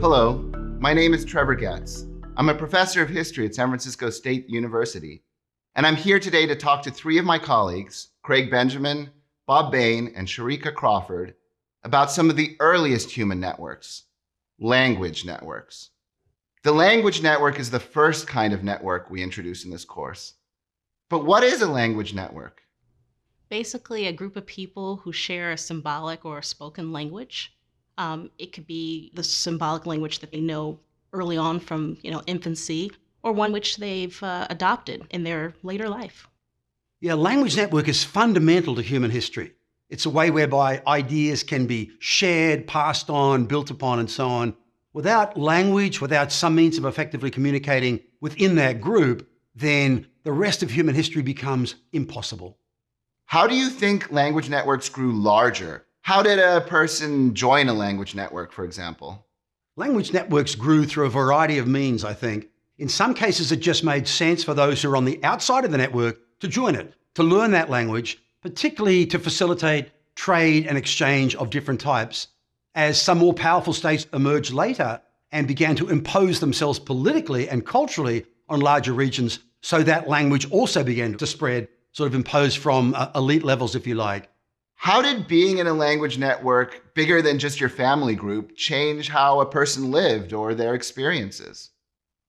Hello, my name is Trevor Getz. I'm a professor of history at San Francisco State University, and I'm here today to talk to three of my colleagues, Craig Benjamin, Bob Bain, and Sharika Crawford, about some of the earliest human networks, language networks. The language network is the first kind of network we introduce in this course. But what is a language network? Basically, a group of people who share a symbolic or a spoken language. Um, it could be the symbolic language that they know early on from you know infancy, or one which they've uh, adopted in their later life. Yeah, language network is fundamental to human history. It's a way whereby ideas can be shared, passed on, built upon, and so on. Without language, without some means of effectively communicating within that group, then the rest of human history becomes impossible. How do you think language networks grew larger? How did a person join a language network, for example? Language networks grew through a variety of means, I think. In some cases, it just made sense for those who are on the outside of the network to join it, to learn that language, particularly to facilitate trade and exchange of different types. As some more powerful states emerged later and began to impose themselves politically and culturally on larger regions, so that language also began to spread sort of imposed from uh, elite levels, if you like. How did being in a language network bigger than just your family group change how a person lived or their experiences?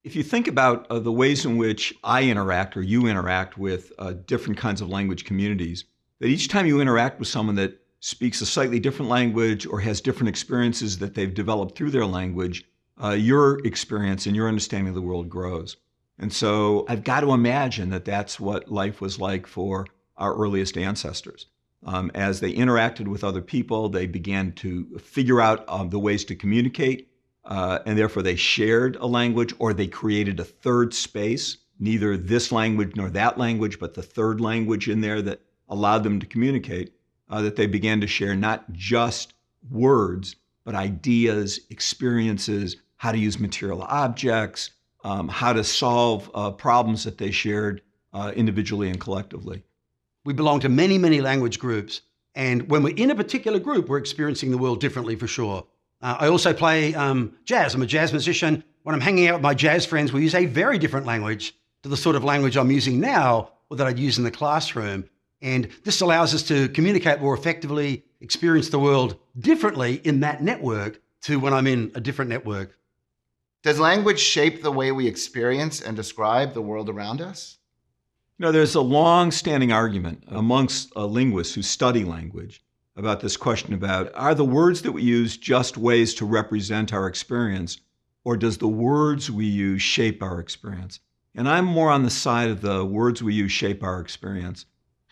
If you think about uh, the ways in which I interact or you interact with uh, different kinds of language communities, that each time you interact with someone that speaks a slightly different language or has different experiences that they've developed through their language, uh, your experience and your understanding of the world grows. And so I've got to imagine that that's what life was like for our earliest ancestors. Um, as they interacted with other people, they began to figure out um, the ways to communicate, uh, and therefore they shared a language or they created a third space, neither this language nor that language, but the third language in there that allowed them to communicate, uh, that they began to share not just words, but ideas, experiences, how to use material objects, um, how to solve uh, problems that they shared uh, individually and collectively. We belong to many, many language groups. And when we're in a particular group, we're experiencing the world differently for sure. Uh, I also play um, jazz. I'm a jazz musician. When I'm hanging out with my jazz friends, we use a very different language to the sort of language I'm using now or that I'd use in the classroom. And this allows us to communicate more effectively, experience the world differently in that network to when I'm in a different network. Does language shape the way we experience and describe the world around us? You know, there's a long-standing argument amongst uh, linguists who study language about this question about are the words that we use just ways to represent our experience, or does the words we use shape our experience? And I'm more on the side of the words we use shape our experience.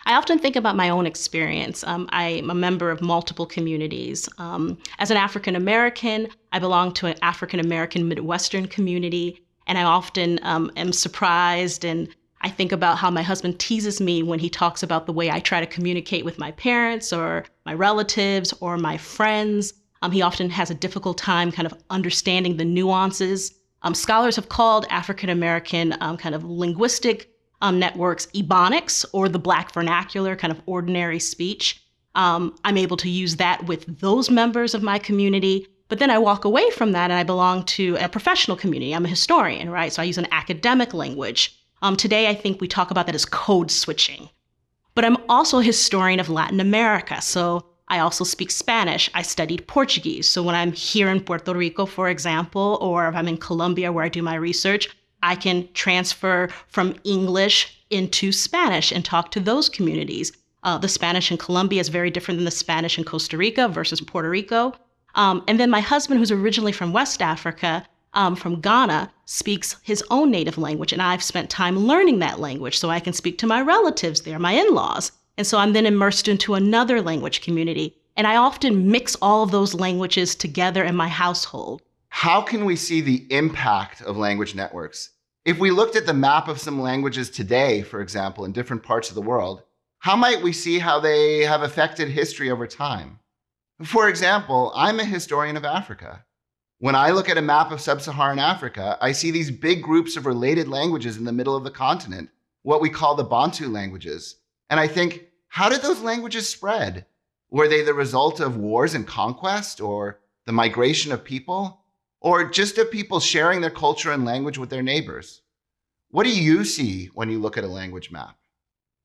I often think about my own experience. Um, I'm a member of multiple communities. Um, as an African American, I belong to an African American Midwestern community, and I often um, am surprised and I think about how my husband teases me when he talks about the way I try to communicate with my parents or my relatives or my friends. Um, he often has a difficult time kind of understanding the nuances. Um, scholars have called African American um, kind of linguistic um, networks Ebonics or the Black vernacular, kind of ordinary speech. Um, I'm able to use that with those members of my community. But then I walk away from that and I belong to a professional community. I'm a historian, right? So I use an academic language. Um, today, I think we talk about that as code switching. But I'm also a historian of Latin America. So I also speak Spanish. I studied Portuguese. So when I'm here in Puerto Rico, for example, or if I'm in Colombia where I do my research, I can transfer from English into Spanish and talk to those communities. Uh, the Spanish in Colombia is very different than the Spanish in Costa Rica versus Puerto Rico. Um, and then my husband, who's originally from West Africa, um, from Ghana, speaks his own native language. And I've spent time learning that language so I can speak to my relatives there, my in laws. And so I'm then immersed into another language community. And I often mix all of those languages together in my household. How can we see the impact of language networks? If we looked at the map of some languages today, for example, in different parts of the world, how might we see how they have affected history over time? For example, I'm a historian of Africa. When I look at a map of sub-Saharan Africa, I see these big groups of related languages in the middle of the continent, what we call the Bantu languages. And I think, how did those languages spread? Were they the result of wars and conquest or the migration of people? or just of people sharing their culture and language with their neighbors. What do you see when you look at a language map?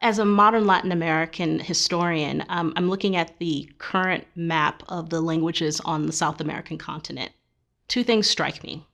As a modern Latin American historian, um, I'm looking at the current map of the languages on the South American continent. Two things strike me.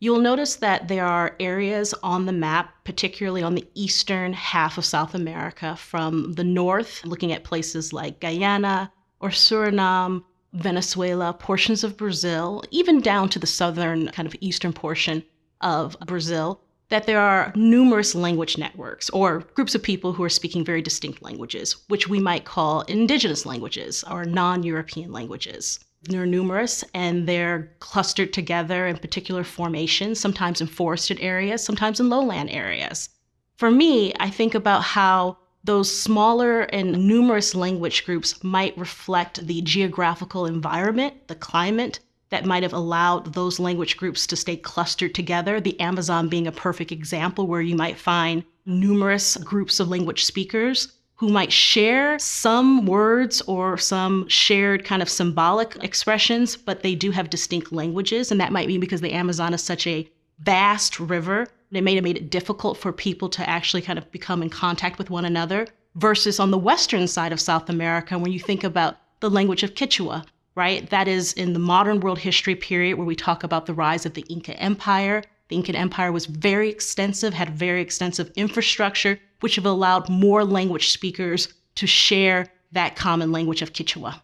You'll notice that there are areas on the map, particularly on the eastern half of South America, from the north, looking at places like Guyana or Suriname, Venezuela, portions of Brazil, even down to the southern kind of eastern portion of Brazil, that there are numerous language networks or groups of people who are speaking very distinct languages, which we might call indigenous languages or non European languages. They're numerous and they're clustered together in particular formations, sometimes in forested areas, sometimes in lowland areas. For me, I think about how those smaller and numerous language groups might reflect the geographical environment, the climate, that might have allowed those language groups to stay clustered together. The Amazon being a perfect example where you might find numerous groups of language speakers who might share some words or some shared kind of symbolic expressions, but they do have distinct languages. And that might be because the Amazon is such a vast river. It may have made it difficult for people to actually kind of become in contact with one another. Versus on the western side of South America, when you think about the language of Quechua, right? That is in the modern world history period where we talk about the rise of the Inca Empire. The Inca Empire was very extensive, had very extensive infrastructure, which have allowed more language speakers to share that common language of Quechua.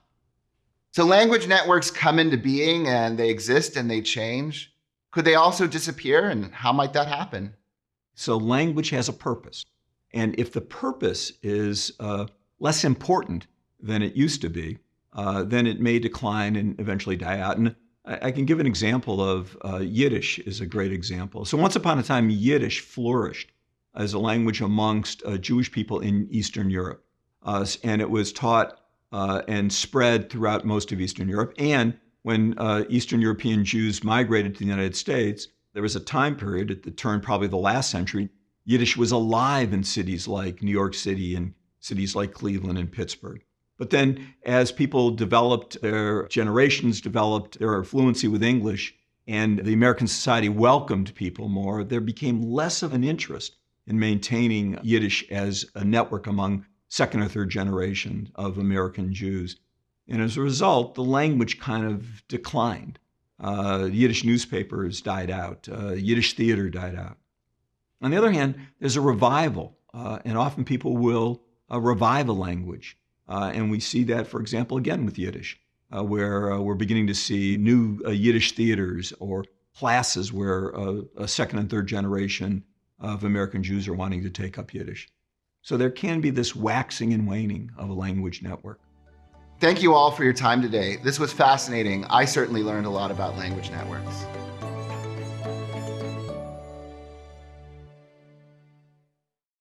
So language networks come into being and they exist and they change. Could they also disappear and how might that happen? So language has a purpose. And if the purpose is uh, less important than it used to be, uh, then it may decline and eventually die out. And I, I can give an example of uh, Yiddish is a great example. So once upon a time, Yiddish flourished as a language amongst uh, Jewish people in Eastern Europe, uh, and it was taught uh, and spread throughout most of Eastern Europe. And when Eastern European Jews migrated to the United States, there was a time period at the turn, probably the last century, Yiddish was alive in cities like New York City and cities like Cleveland and Pittsburgh. But then, as people developed, their generations developed their fluency with English, and the American society welcomed people more, there became less of an interest in maintaining Yiddish as a network among second or third generation of American Jews. And as a result, the language kind of declined. Uh, Yiddish newspapers died out, uh, Yiddish theater died out. On the other hand, there's a revival, uh, and often people will uh, revive a language. Uh, and we see that, for example, again with Yiddish, uh, where we're beginning to see new Yiddish theaters or classes where a second and third generation of American Jews are wanting to take up Yiddish. So there can be this waxing and waning of a language network. Thank you all for your time today. This was fascinating. I certainly learned a lot about language networks.